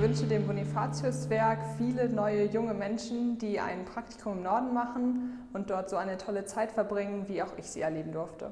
wünsche dem Bonifatiuswerk viele neue junge Menschen, die ein Praktikum im Norden machen und dort so eine tolle Zeit verbringen, wie auch ich sie erleben durfte.